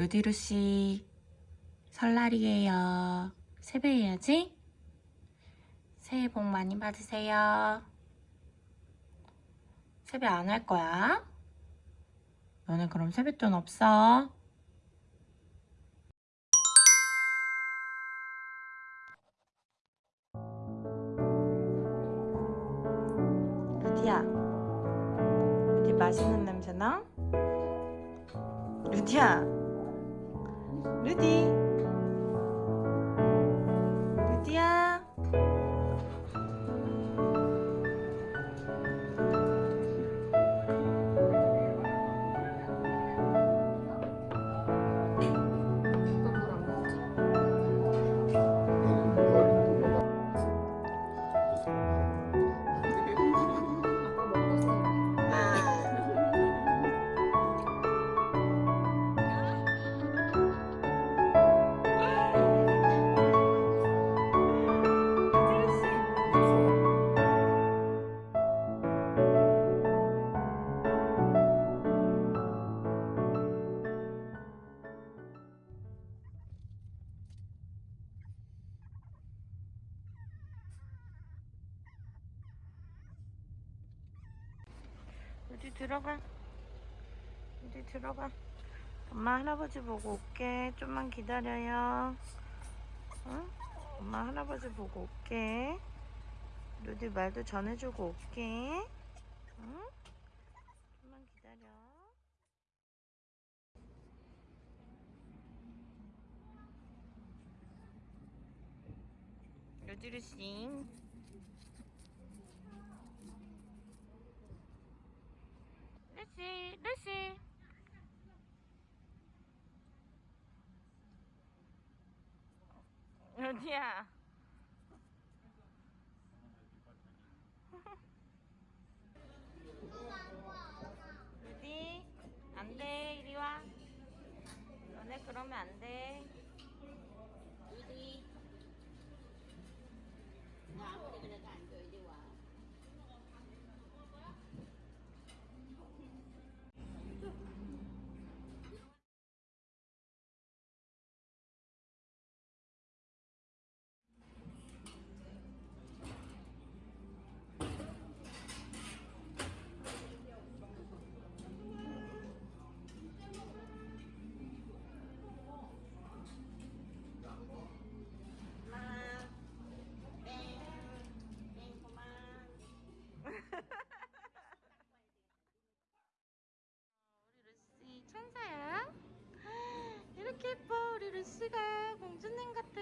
루디루씨 설날이에요. 세배해야지. 새해 복 많이 받으세요. 세배 안 할 거야? 너네 그럼 세뱃돈 없어? 루디야 루디 맛있는 냄새 나? 루디야 루디 루 루디 들어가. 루디 들어가. 엄마 할아버지 보고 올게. 좀만 기다려요. 응? 엄마 할아버지 보고 올게. 루디 말도 전해주고 올게. 응? 좀만 기다려. 루디루씨 루시 루시 어디야. 루디? 안 돼. 이리 와. 너네 그러면 안돼. 루디 루시 천사야? 이렇게 예뻐 우리 루시가 공주님 같아